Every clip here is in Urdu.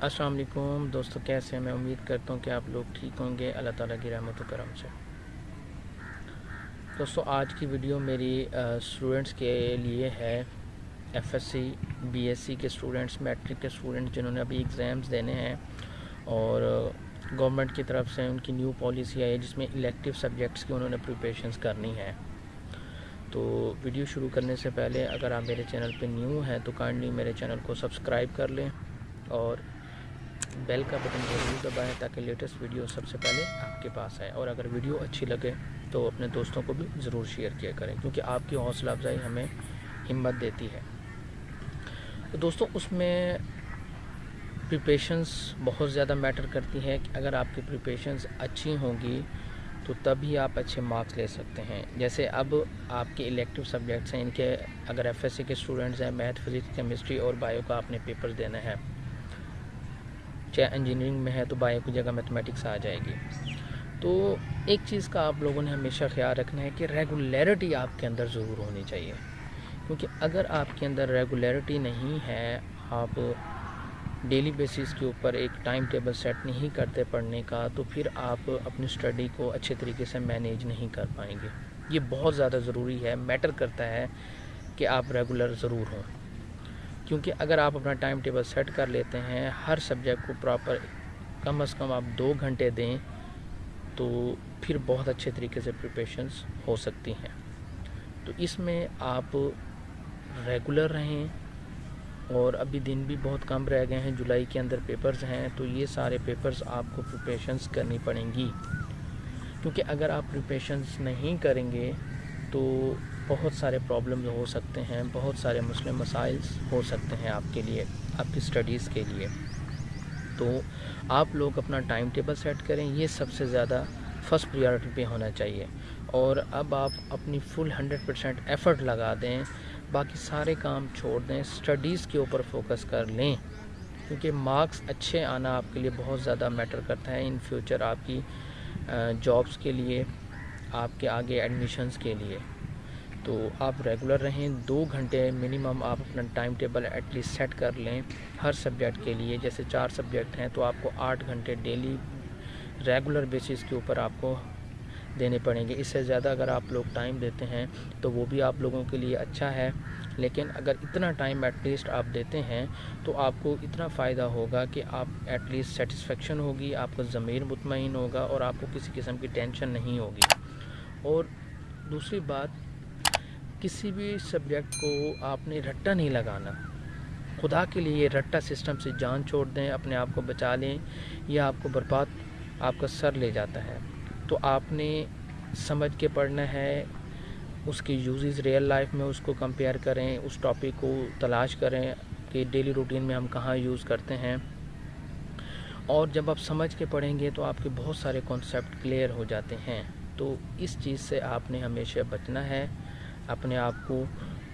السلام علیکم دوستو، کیسے ہیں؟ میں امید کرتا ہوں کہ آپ لوگ ٹھیک ہوں گے۔ اللہ تعالیٰ کی رحمت و کرم سے۔ دوستو، آج کی ویڈیو میری اسٹوڈنٹس کے لیے ہے۔ F S C B S C کے اسٹوڈنٹس میٹرک کے اسٹوڈنٹس جنہوں نے ابھی ایگزامز دینے ہیں۔ اور گورنمنٹ کی طرف سے ان کی نیو پالیسی آئی ہے، جس میں الیکٹیو سبجیکٹس کی انہوں نے پریپریشنز کرنی ہے تو ویڈیو شروع کرنے سے پہلے اگر آپ میرے چینل پہ نیو ہیں تو کائنڈلی میرے چینل کو سبسکرائب کر لیں۔ اور بیل کا بٹن ضرور دبائیں تاکہ لیٹسٹ ویڈیو سب سے پہلے آپ کے پاس آئے اور اگر ویڈیو اچھی لگے تو اپنے دوستوں کو بھی ضرور شیئر کیا کریں کیونکہ آپ کی حوصلہ افزائی ہمیں ہمت دیتی ہے۔ تو دوستوں اس میں پریپریشنس بہت زیادہ میٹر کرتی ہے کہ اگر آپ کی پریپریشنس اچھی ہوں گی تو تبھی آپ اچھے مارکس لے سکتے ہیں۔ جیسے اب آپ کے الیکٹیو سبجیکٹس ہیں، ان کے اگر ایف ایس سی کے اسٹوڈنٹس ہیں میتھ فزکس کیمسٹری اور بایو کا آپ نے پیپرز دینا ہے۔ چاہے انجینئرنگ میں ہے تو بایو کی جگہ میتھمیٹکس آ جائے گی۔ تو ایک چیز کا آپ لوگوں نے ہمیشہ خیال رکھنا ہے کہ ریگولیرٹی آپ کے اندر ضرور ہونی چاہیے۔ کیونکہ اگر آپ کے اندر ریگولیرٹی نہیں ہے، آپ ڈیلی بیسس کے اوپر ایک ٹائم ٹیبل سیٹ نہیں کرتے پڑھنے کا، تو پھر آپ اپنی اسٹڈی کو اچھے طریقے سے مینیج نہیں کر پائیں گے۔ یہ بہت زیادہ ضروری ہے میٹر کرتا ہے کہ آپ ریگولر ضرور ہوں۔ کیونکہ اگر آپ اپنا ٹائم ٹیبل سیٹ کر لیتے ہیں، ہر سبجیکٹ کو پراپر کم از کم آپ دو گھنٹے دیں تو پھر بہت اچھے طریقے سے پریپریشنس ہو سکتی ہیں۔ تو اس میں آپ ریگولر رہیں اور ابھی دن بھی بہت کم رہ گئے ہیں، جولائی کے اندر پیپرز ہیں تو یہ سارے پیپرز آپ کو پریپریشنس کرنی پڑیں گی۔ کیونکہ اگر آپ پریپریشنس نہیں کریں گے تو بہت سارے پرابلم ہو سکتے ہیں، بہت سارے مسلم مسائل ہو سکتے ہیں آپ کے لیے، آپ کی اسٹڈیز کے لیے۔ تو آپ لوگ اپنا ٹائم ٹیبل سیٹ کریں، یہ سب سے زیادہ فرسٹ پریارٹی پہ ہونا چاہیے۔ اور اب آپ اپنی فل ہنڈریڈ پرسینٹ ایفرٹ لگا دیں، باقی سارے کام چھوڑ دیں اسٹڈیز کے اوپر فوکس کر لیں۔ کیونکہ مارکس اچھے آنا آپ کے لیے بہت زیادہ میٹر کرتا ہے۔ ان فیوچر آپ کی جابس کے لیے، آپ کے آگے ایڈمیشنز کے لیے۔ تو آپ ریگولر رہیں، دو گھنٹے منیمم آپ اپنا time table at least set کر لیں ہر سبجیکٹ کے لیے۔ جیسے چار سبجیکٹ ہیں تو آپ کو آٹھ گھنٹے ڈیلی ریگولر بیسس کے اوپر آپ کو دینے پڑیں گے۔ اس سے زیادہ اگر آپ لوگ ٹائم دیتے ہیں تو وہ بھی آپ لوگوں کے لیے اچھا ہے۔ لیکن اگر اتنا ٹائم ایٹ لیسٹ آپ دیتے ہیں تو آپ کو اتنا فائدہ ہوگا کہ آپ ایٹ لیسٹ سیٹسفیکشن ہوگی، آپ کا ضمیر مطمئن ہوگا اور آپ کو کسی قسم کی ٹینشن نہیں ہوگی۔ اور دوسری بات کسی بھی سبجیکٹ کو آپ نے رٹا نہیں لگانا۔ خدا کے لیے رٹا سسٹم سے جان چھوڑ دیں، اپنے آپ کو بچا لیں یا آپ کو برباد، آپ کا سر لے جاتا ہے۔ تو آپ نے سمجھ کے پڑھنا ہے، اس کی یوزز ریئل لائف میں اس کو کمپیئر کریں، اس ٹاپک کو تلاش کریں کہ ڈیلی روٹین میں ہم کہاں یوز کرتے ہیں۔ اور جب آپ سمجھ کے پڑھیں گے تو آپ کے بہت سارے کانسیپٹ کلیئر ہو جاتے ہیں۔ تو اس چیز سے آپ نے ہمیشہ بچنا ہے۔ اپنے آپ کو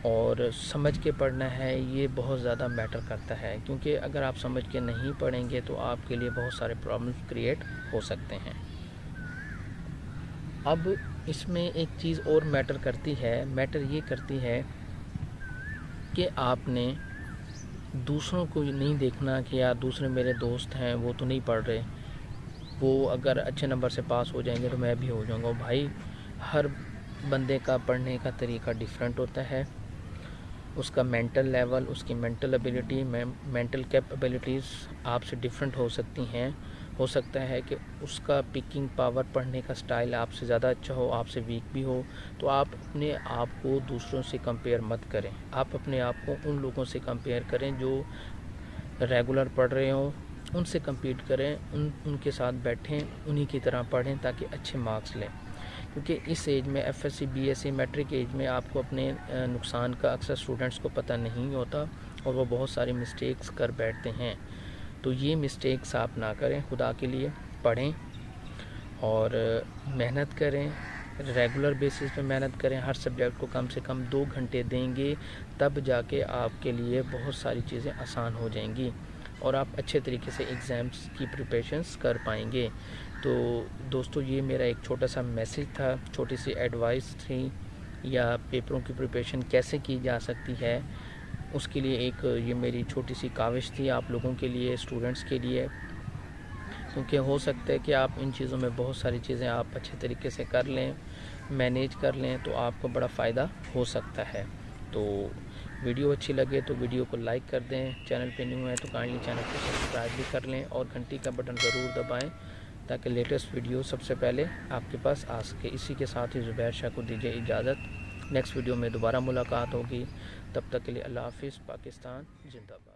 اور سمجھ کے پڑھنا ہے، یہ بہت زیادہ میٹر کرتا ہے۔ کیونکہ اگر آپ سمجھ کے نہیں پڑھیں گے تو آپ کے لیے بہت سارے پرابلمس کریٹ ہو سکتے ہیں۔ اب اس میں ایک چیز اور میٹر کرتی ہے۔ میٹر یہ کرتی ہے کہ آپ نے دوسروں کو نہیں دیکھنا کہ یار دوسرے میرے دوست ہیں، وہ تو نہیں پڑھ رہے۔ وہ اگر اچھے نمبر سے پاس ہو جائیں گے تو میں بھی ہو جاؤں گا۔ بھائی، ہر بندے کا پڑھنے کا طریقہ ڈیفرنٹ ہوتا ہے۔ اس کا مینٹل لیول اس کی مینٹل ابیلٹی مینٹل کیپبلٹیز آپ سے ڈیفرنٹ ہو سکتی ہیں۔ ہو سکتا ہے کہ اس کا پکنگ پاور پڑھنے کا سٹائل آپ سے زیادہ اچھا ہو، آپ سے ویک بھی ہو۔ تو آپ اپنے آپ کو دوسروں سے کمپیئر مت کریں۔ آپ اپنے آپ کو ان لوگوں سے کمپیئر کریں جو ریگولر پڑھ رہے ہوں۔ ان سے کمپیٹ کریں، ان ان کے ساتھ بیٹھیں، انہی کی طرح پڑھیں تاکہ اچھے مارکس لیں۔ کیونکہ اس ایج میں F S C B S C matric age میں آپ کو اپنے نقصان کا اکثر اسٹوڈنٹس کو پتہ نہیں ہوتا اور وہ بہت ساری مسٹیکس کر بیٹھتے ہیں۔ تو یہ مسٹیکس آپ نہ کریں، خدا کے لیے پڑھیں اور محنت کریں۔ ریگولر بیسس پہ محنت کریں۔ ہر سبجیکٹ کو کم سے کم دو گھنٹے دیں گے، تب جا کے آپ کے لیے بہت ساری چیزیں آسان ہو جائیں گی اور آپ اچھے طریقے سے ایگزامس کی پریپریشنس کر پائیں گے۔ تو دوستو، یہ میرا ایک چھوٹا سا میسیج تھا، چھوٹی سی ایڈوائس تھی، یا پیپروں کی پریپریشن کیسے کی جا سکتی ہے؟ اس کے لیے ایک، یہ میری چھوٹی سی کاوش تھی آپ لوگوں کے لیے اسٹوڈنٹس کے لیے۔ کیونکہ ہو سکتا ہے کہ آپ ان چیزوں میں بہت ساری چیزیں آپ اچھے طریقے سے کر لیں مینیج کر لیں، تو آپ کو بڑا فائدہ ہو سکتا ہے۔ تو ویڈیو اچھی لگے تو ویڈیو کو لائک کر دیں۔ چینل پہ نیو ہے تو کائنڈلی چینل کو سبسکرائب بھی کر لیں اور گھنٹی کا بٹن ضرور دبائیں۔ تاکہ لیٹسٹ ویڈیو سب سے پہلے آپ کے پاس آ سکے۔ اسی کے ساتھ ہی زبیر شاہ کو دیجیے اجازت۔ نیکسٹ ویڈیو میں دوبارہ ملاقات ہوگی۔ تب تک کے لیے اللہ حافظ، پاکستان، زندہ باد۔